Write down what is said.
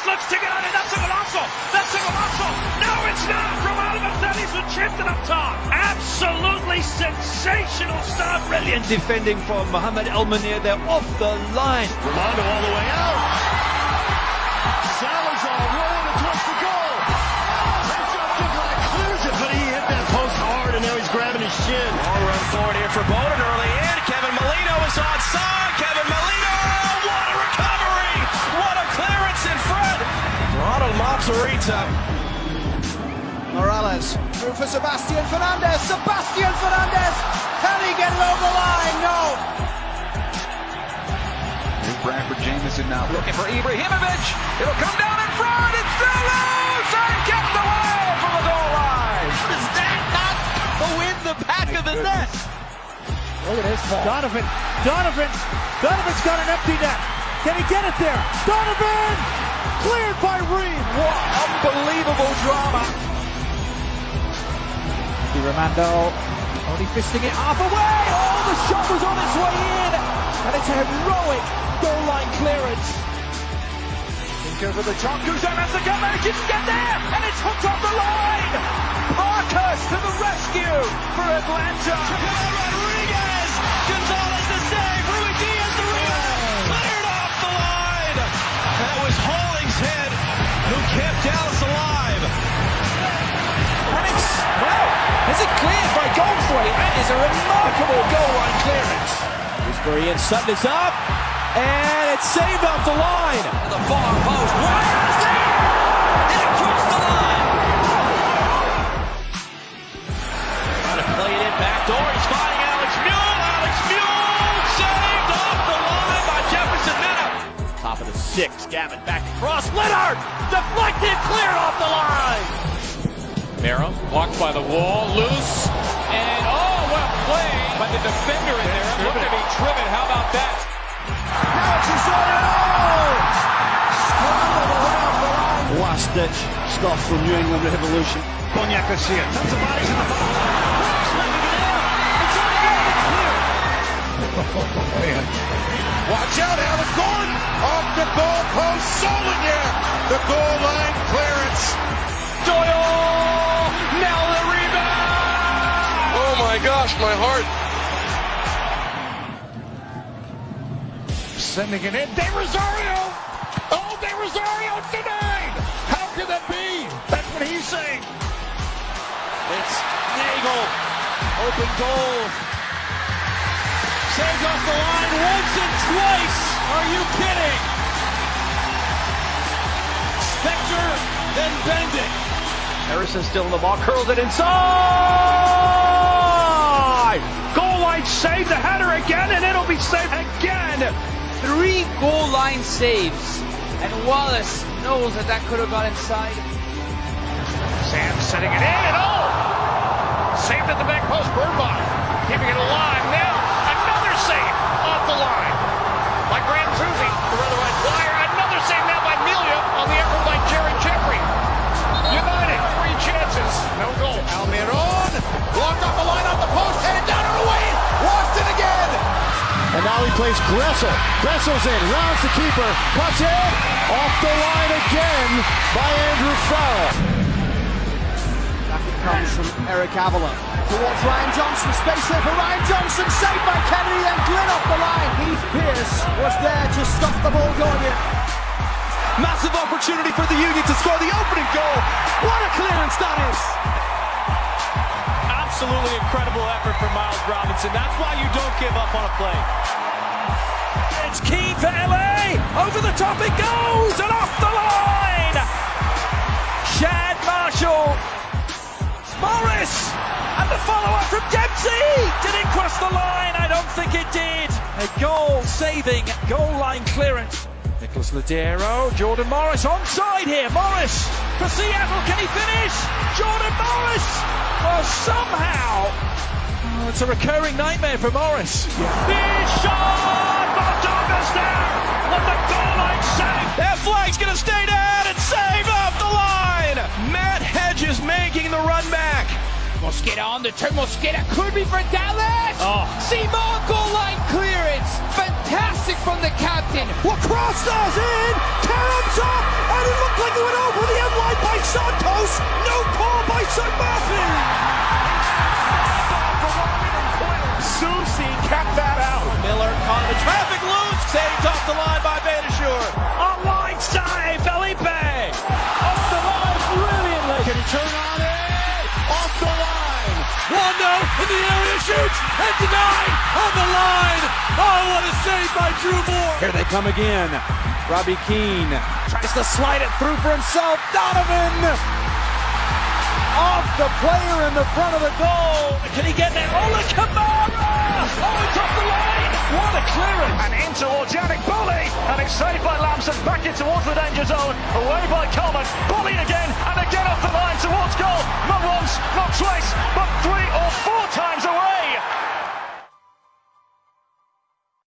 Morris looks to get on it. That's a golazo. That's a golazo. No, it's not. Romano Martinez who chipped it up top. Absolutely sensational stop. Brilliant defending from Mohamed El Munir. They're off the line. Romano all the way out. Salazar rolling towards the goal. Takes up Dvorak, clears it, but he hit that post hard, and now he's grabbing his shin. Long run forward here for Bowden Ronald Morales through for Sebastian Fernandez. Sebastian Fernandez, can he get it over the line? No. Bradford Jamieson now looking for Ibrahimovic. It'll come down in front. It's still loose and kept away from the goal line. Is that not the win the back of the net? Oh, Look at this. Donovan. Donovan. Donovan's got an empty net. Can he get it there? Donovan! Cleared by Reed. What unbelievable drama. Di Romando only fisting it half away. Oh, the shot was on its way in. And it's a heroic goal line clearance. Think over the top. Guzman has to come and he didn't get there. And it's hooked off the line. Parkhurst to the rescue for Atlanta. Rodriguez. Gonzalez That is a remarkable goal line clearance. Gooseberry and Sutton is up. And it's saved off the line. The far post. Wires there. And across the line. Trying to play it in back door. He's finding Alex Muyl. Alex Muyl saved off the line by Jefferson Mena. Top of the six. Gavin back across. Leonard deflected, cleared off the line. Mero blocked by the wall, loose, by the defender in there. Looking to be driven. How about that? Now it's Osorio! Scrambled around the line. Last ditch stuff from New England Revolution. Cognac Garcia. Tons of bodies in the box. Watch out, Alex Gordon off the goal post. Solinger, the goal line clearance. Doyle. Now the rebound. Oh my gosh, my heart. Sending it in. De Rosario. Oh, De Rosario denied. How can that be? That's what he's saying. It's Nagel. Open goal. Saved off the line once and twice. Are you kidding? Spector, then Bendick. Harrison still in the ball. Curls it inside. Goal line save. The header again, and it'll be saved again. Three goal line saves. And Wallace knows that that could have got inside. Sam setting it in, and oh! Saved at the back post. Birnbach keeping it alive. He plays Gressel. Gressel's in, rounds the keeper, puts in, off the line again by Andrew Farrell. Back it comes from Eric Avila towards Ryan Johnson. Space here for Ryan Johnson. Saved by Kennedy, then Glynn off the line. Heath Pearce was there to stop the ball going in. Massive opportunity for the Union to score the opening goal. What a clearance that is! Absolutely incredible effort from Miles Robinson. That's why you don't give up on a play. It's key for LA. Over the top it goes and off the line. Chad Marshall. Morris. And the follow-up from Dempsey. Did it cross the line? I don't think it did. A goal-saving, goal-line clearance. Nicholas Lodeiro, Jordan Morris onside here. Morris for Seattle. Can he finish? Jordan Morris. Oh, somehow. It's a recurring nightmare for Morris. Big shot. Montoga's there. What the goal line save. That flag's going to stay down and save off the line. Matt Hedges making the run back. Mosqueda on the turn. Mosqueda could be for Dallas. Oh. Simon goal line clearance. Fantastic from the captain. What cross does in? Karam's up, and it looked like it went over the end line by Santos. No call by St. Martin. Traffic loose. Saved off the line by Beitashour. Online save, Felipe. Off the line brilliantly. Can he turn on it? Off the line. Wando in the area shoots and denied on the line. Oh, what a save by Drew Moor. Here they come again. Robbie Keane tries to slide it through for himself. Donovan off the player in the front of the goal. Can he get there? Ola Kamara! Oh, it's off the line! What a clearance! And in towards Yannick Bully, and it's saved by Lampson back in towards the danger zone. Away by Coleman. Bully again, and again off the line towards goal. Not once, not twice, but three or four times away.